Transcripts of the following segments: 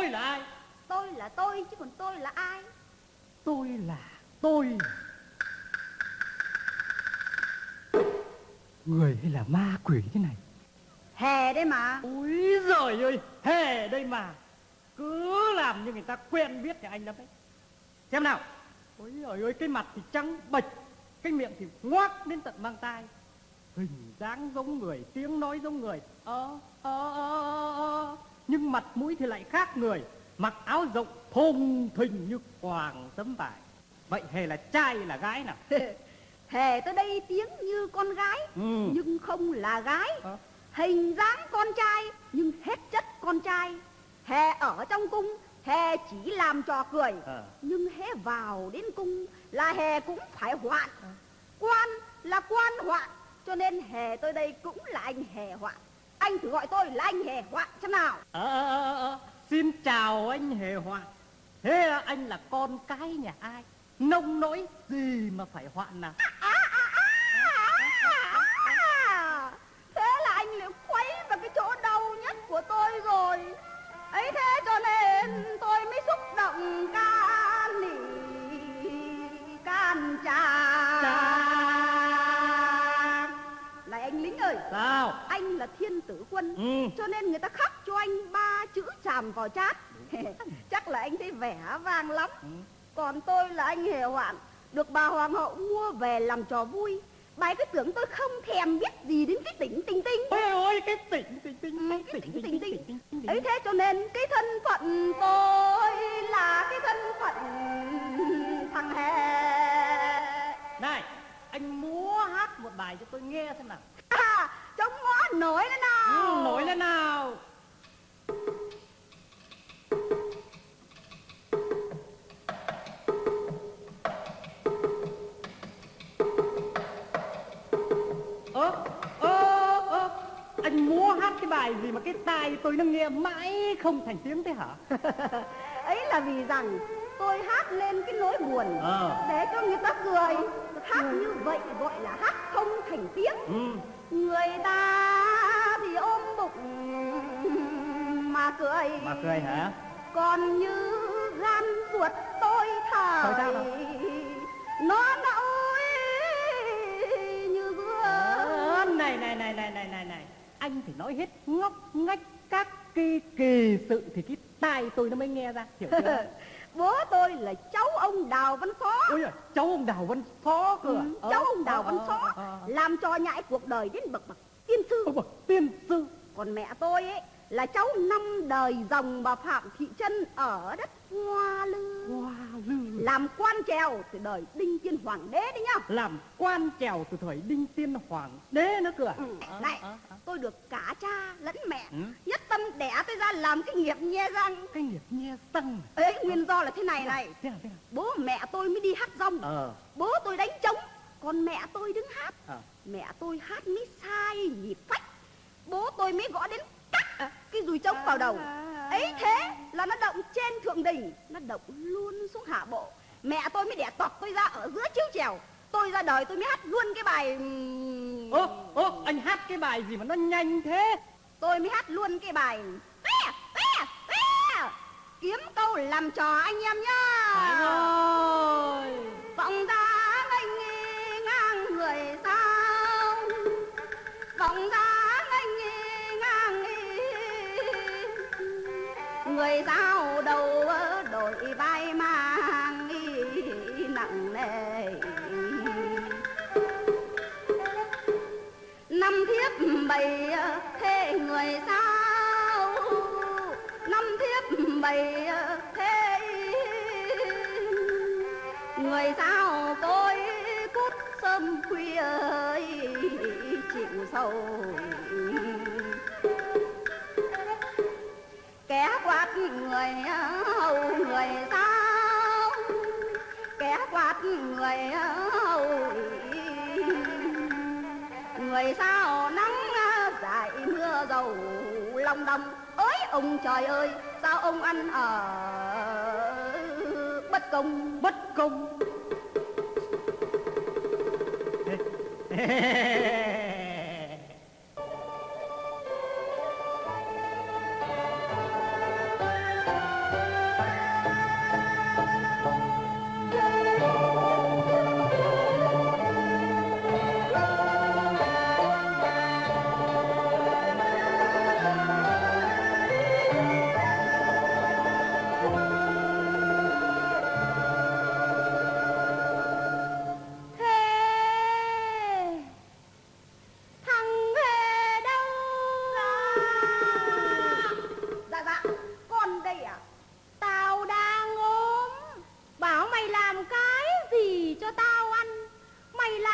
tôi là ai? Tôi là tôi chứ còn tôi là ai? Tôi là tôi. Người hay là ma quỷ thế này? Hè đây mà. Ôi giời ơi hề đây mà. Cứ làm như người ta quen biết nhà anh lắm đấy xem nào. Ôi giời ơi cái mặt thì trắng bệch cái miệng thì ngoác đến tận mang tai. Hình dáng giống người tiếng nói giống người. Ờ ờ ờ ờ, ờ. Nhưng mặt mũi thì lại khác người mặc áo rộng thùng thình như quàng tấm vải vậy hề là trai là gái nào Hè tới đây tiếng như con gái ừ. Nhưng không là gái Ờ. Hình dáng con trai Nhưng hết chất con trai Hè ở trong cung Hè chỉ làm trò cười Ờ. Nhưng hé vào đến cung Là hè cũng phải hoạn Ờ. Quan là quan hoạn Cho nên hè tôi đây cũng là anh hè hoạn Anh thử gọi tôi là anh hè hoạn xem nào. Ờ, ờ, ờ, ờ. Xin chào anh Hề Hoạn. Thế anh là con cái nhà ai? Nông nỗi gì mà phải hoạn nào à, à, Sao? Anh là thiên tử quân Ừ. cho nên người ta khắc cho anh ba chữ chàm vào chát. Chắc là anh thấy vẻ vang lắm. Ừ. còn tôi là anh hề hoạn được bà hoàng hậu mua về làm trò vui. Bà cứ tưởng tôi không thèm biết gì đến cái tỉnh tinh tinh. Ôi ôi cái tỉnh tỉnh tỉnh Ừ, cái tỉnh tỉnh tỉnh ấy thế cho nên cái thân phận tôi là cái thân phận thằng hè Này anh múa hát một bài cho tôi nghe xem nào nổi lên nào. Ừ, Nổi lên nào. Ơ ơ ơ anh múa hát cái bài gì mà cái tai tôi nó nghe mãi không thành tiếng thế hả? Ấy là vì rằng tôi hát lên cái nỗi buồn Ờ. để cho người ta cười. Hát như vậy gọi là hát không thành tiếng. Ừ người ta thì ôm bụng mà cười. Mà cười hả? Còn như gan ruột tôi thời nào? nó nỗi như gương. Này này này này này này này. Anh phải nói hết ngóc ngách các kỳ kỳ sự thì cái tai tôi nó mới nghe ra. Hiểu chưa bố tôi là cháu ông đào văn phó ôi giời, cháu ông đào văn phó cơ à? Ừ, Ờ, cháu ông đào văn phó ờ. làm trò nhãi cuộc đời đến bậc bậc tiên sư bậc tiên sư còn mẹ tôi ấy là cháu năm đời dòng bà phạm thị trân ở đất hoa lư hoa lư làm quan trèo từ đời đinh tiên hoàng đế đấy nhá làm quan trèo từ thời đinh tiên hoàng đế nữa cơ à? ừ. Này. Tôi được cả cha lẫn mẹ. Ừ. nhất tâm đẻ tôi ra làm cái nghiệp nhe răng. Cái nghiệp nhe răng ấy nguyên do là thế này này. Thế nào thế nào bố mẹ tôi mới đi hát rong. Ờ. Bố tôi đánh trống còn mẹ tôi đứng hát. Ờ. Mẹ tôi hát mới sai nhịp phách. Bố tôi mới gõ đến cắt cái dùi trống vào đầu. Ấy thế là nó động trên thượng đỉnh nó động luôn xuống hạ bộ. Mẹ tôi mới đẻ tọt tôi ra ở giữa chiếu trèo tôi ra đời tôi mới hát luôn cái bài ơ ơ anh hát cái bài gì mà nó nhanh thế? Tôi mới hát luôn cái bài "Ve, ve, ve", kiếm câu làm trò anh em nhá. Rồi. Vọng ra nganh ngang người sao? Vọng ra nganh ngang người sao đầu bày thế người sao? Năm thiếp bày thế người sao? Tôi cút sớm khuya ơi chịu sầu. Kẻ quạt người, hầu người sao? Kẻ quạt người, hầu người sao? Mưa dầu lòng đồng. Ơi ông trời ơi sao ông ăn ở bất công? Bất công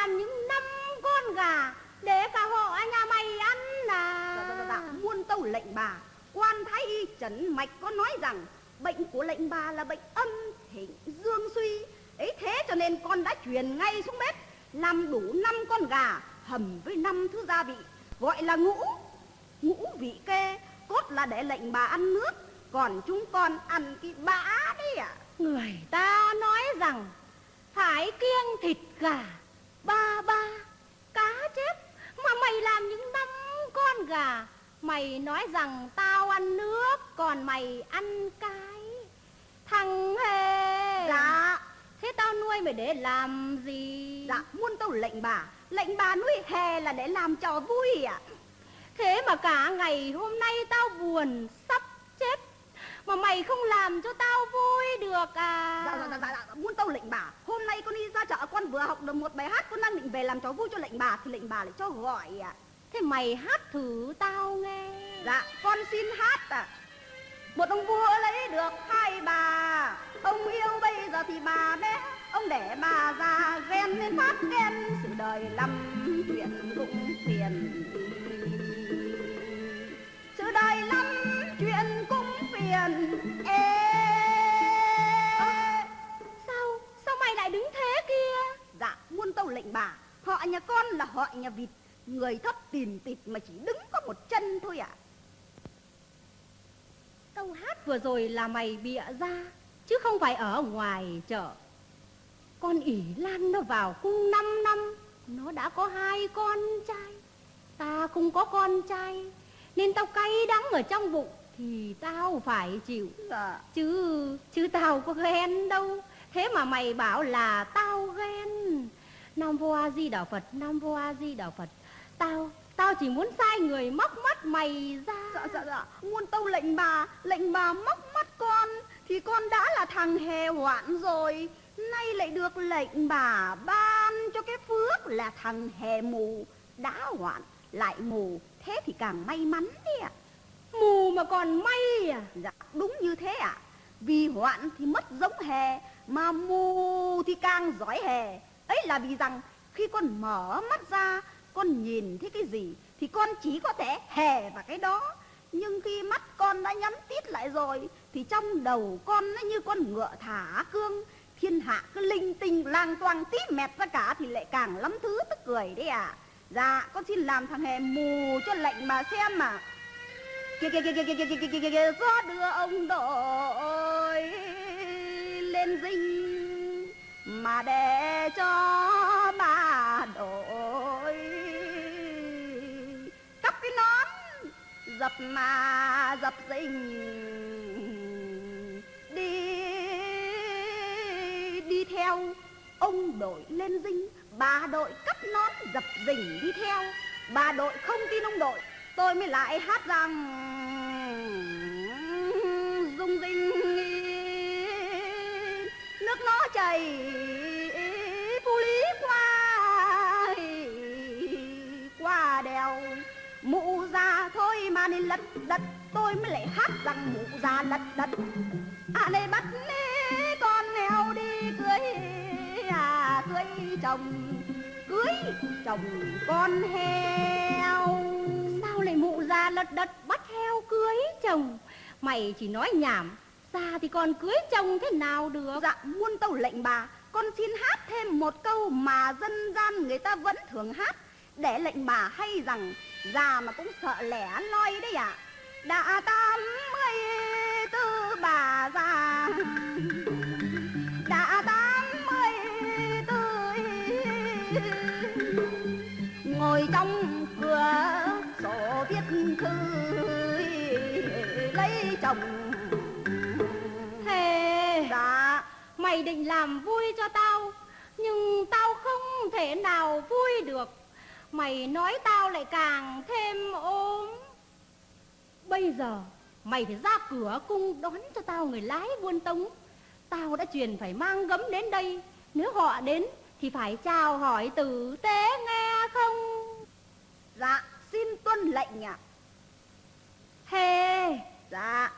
đàn những năm con gà để cả họ nhà mày ăn là dạ, dạ, dạ, dạ. muôn tâu lệnh bà quan thái y trần mạch có nói rằng bệnh của lệnh bà là bệnh âm thịnh dương suy ấy thế cho nên con đã truyền ngay xuống bếp làm đủ năm con gà hầm với năm thứ gia vị gọi là ngũ ngũ vị kê cốt là để lệnh bà ăn nước còn chúng con ăn cái bã đi ạ à. người ta nói rằng phải kiêng thịt gà ba ba cá chép. Mà mày làm những năm con gà. Mày nói rằng tao ăn nước còn mày ăn cái thằng hề. Dạ. Thế tao nuôi mày để làm gì? Dạ muôn tâu lệnh bà. Lệnh bà nuôi hè là để làm trò vui ạ. Thế mà cả ngày hôm nay tao buồn sắp chết. Mà mày không làm cho tao vui được à? Dạ dạ dạ dạ, dạ. muôn tâu lệnh bà. Hôm nay con đi ra chợ con vừa học được một bài hát con đang định về làm trò vui cho lệnh bà thì lệnh bà lại cho gọi ạ. Thế mày hát thử tao nghe. Dạ, con xin hát à Một ông vua lấy được hai bà. Ông yêu bây giờ thì bà bé. Ông để bà già ghen nên phát ghen Sự đời lắm chuyện cũng phiền nhà vịt Người thấp tìm tịt mà chỉ đứng có một chân thôi ạ. Câu hát vừa rồi là mày bịa ra Chứ không phải ở ngoài chợ. Con ỉ Lan nó vào cung 5 năm Nó đã có hai con trai. Ta không có con trai Nên tao cay đắng ở trong bụng Thì tao phải chịu. Dạ. Chứ chứ tao có ghen đâu Thế mà mày bảo là tao ghen Nam Vô A Di Đà Phật Nam Vô A Di Đà Phật. Tao Tao chỉ muốn sai người móc mắt mày ra. Dạ dạ dạ. Muôn tâu lệnh bà Lệnh bà móc mắt con Thì con đã là thằng hề hoạn rồi. Nay lại được lệnh bà ban cho cái phước là thằng hề mù. Đã hoạn lại mù Thế thì càng may mắn đi ạ. Mù mà còn may à? Dạ đúng như thế ạ. Vì hoạn thì mất giống hề Mà mù thì càng giỏi hề Ấy là vì rằng khi con mở mắt ra Con nhìn thấy cái gì Thì con chỉ có thể hề vào cái đó Nhưng khi mắt con đã nhắm tít lại rồi Thì trong đầu con nó như con ngựa thả cương Thiên hạ cứ linh tinh lang toang tí mẹt ra cả Thì lại càng lắm thứ tức cười đấy à Dạ con xin làm thằng hề mù cho lệnh mà xem mà kìa kìa kìa kìa kìa kìa kìa kìa kìa kìa gió đưa ông đội lên dinh mà để cho bà đội cắp cái nón dập mà dập dình. Đi đi theo. Ông đội lên dinh, bà đội cắp nón dập dình đi theo. Bà đội không tin ông đội tôi mới lại hát rằng, dung dinh nên lật đật, tôi mới lại hát rằng mụ già lật đật. À này bắt nê con nghèo đi cưới à cưới chồng cưới chồng con heo. Sao lại mụ già lật đật bắt heo cưới chồng? Mày chỉ nói nhảm già thì còn cưới chồng thế nào được? Dạ muôn tâu lệnh bà. Con xin hát thêm một câu mà dân gian người ta vẫn thường hát. Để lệnh bà hay rằng, Già mà cũng sợ lẻ loi đấy ạ. Đã tám mươi tư bà già. Đã tám mươi tư Ngồi trong cửa sổ viết thư lấy chồng Mày định làm vui cho tao Nhưng tao không thể nào vui được. Mày nói tao lại càng thêm ốm. Bây giờ mày phải ra cửa cung đón cho tao người lái buôn tống. Tao đã truyền phải mang gấm đến đây. Nếu họ đến thì phải chào hỏi tử tế nghe không? Dạ xin tuân lệnh ạ. Hề. Dạ